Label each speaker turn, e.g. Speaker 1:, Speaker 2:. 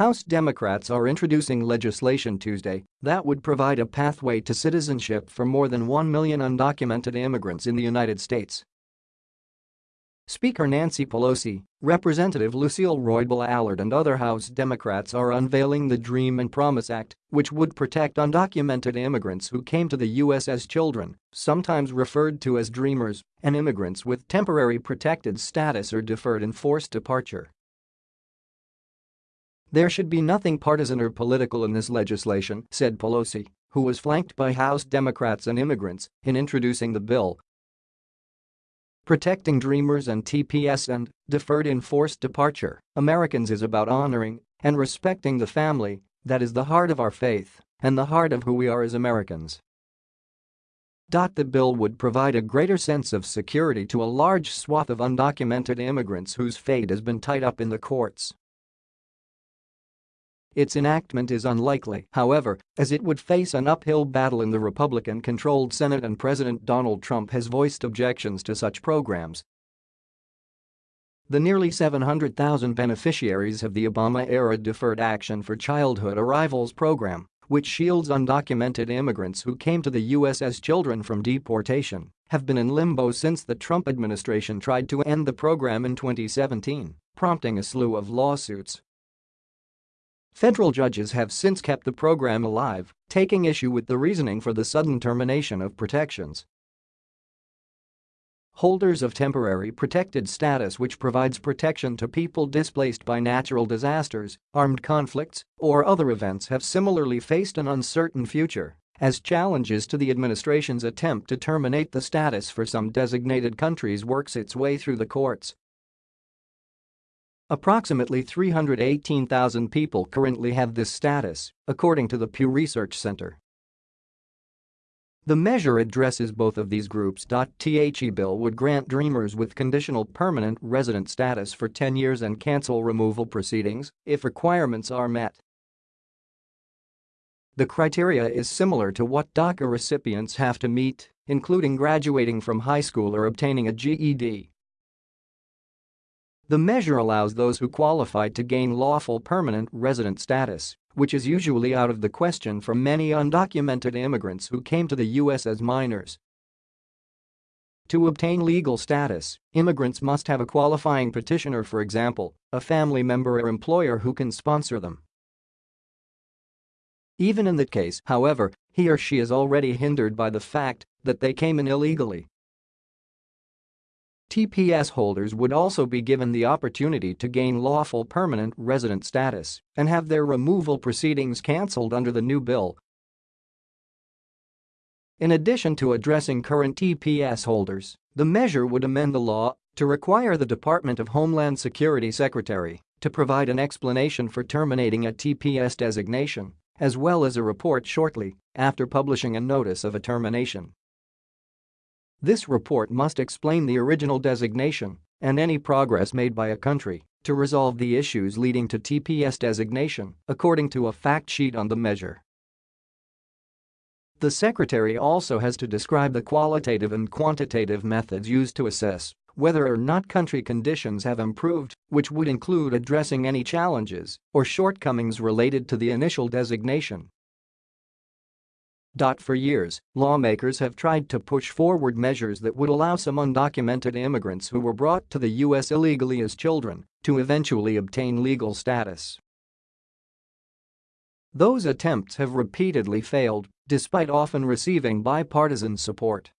Speaker 1: House Democrats are introducing legislation Tuesday that would provide a pathway to citizenship for more than 1 million undocumented immigrants in the United States. Speaker Nancy Pelosi, Representative Lucille Roybal Allard and other House Democrats are unveiling the Dream and Promise Act, which would protect undocumented immigrants who came to the U.S. as children, sometimes referred to as Dreamers, and immigrants with temporary protected status or deferred enforced departure. There should be nothing partisan or political in this legislation, said Pelosi, who was flanked by House Democrats and immigrants in introducing the bill. Protecting Dreamers and TPS and deferred enforced departure Americans is about honoring and respecting the family that is the heart of our faith and the heart of who we are as Americans. The bill would provide a greater sense of security to a large swath of undocumented immigrants whose fate has been tied up in the courts. Its enactment is unlikely, however, as it would face an uphill battle in the Republican-controlled Senate and President Donald Trump has voiced objections to such programs. The nearly 700,000 beneficiaries of the Obama-era Deferred Action for Childhood Arrivals program, which shields undocumented immigrants who came to the U.S. as children from deportation, have been in limbo since the Trump administration tried to end the program in 2017, prompting a slew of lawsuits Federal judges have since kept the program alive, taking issue with the reasoning for the sudden termination of protections. Holders of temporary protected status which provides protection to people displaced by natural disasters, armed conflicts, or other events have similarly faced an uncertain future as challenges to the administration's attempt to terminate the status for some designated countries works its way through the courts. Approximately 318,000 people currently have this status, according to the Pew Research Center. The measure addresses both of these groups. The bill would grant Dreamers with conditional permanent resident status for 10 years and cancel removal proceedings if requirements are met. The criteria is similar to what DACA recipients have to meet, including graduating from high school or obtaining a GED. The measure allows those who qualify to gain lawful permanent resident status, which is usually out of the question for many undocumented immigrants who came to the U.S. as minors. To obtain legal status, immigrants must have a qualifying petitioner for example, a family member or employer who can sponsor them. Even in that case, however, he or she is already hindered by the fact that they came in illegally TPS holders would also be given the opportunity to gain lawful permanent resident status and have their removal proceedings cancelled under the new bill. In addition to addressing current TPS holders, the measure would amend the law to require the Department of Homeland Security Secretary to provide an explanation for terminating a TPS designation, as well as a report shortly after publishing a notice of a termination. This report must explain the original designation and any progress made by a country to resolve the issues leading to TPS designation, according to a fact sheet on the measure. The Secretary also has to describe the qualitative and quantitative methods used to assess whether or not country conditions have improved, which would include addressing any challenges or shortcomings related to the initial designation for years, lawmakers have tried to push forward measures that would allow some undocumented immigrants who were brought to the U.S. illegally as children to eventually obtain legal status. Those attempts have repeatedly failed, despite often receiving bipartisan support.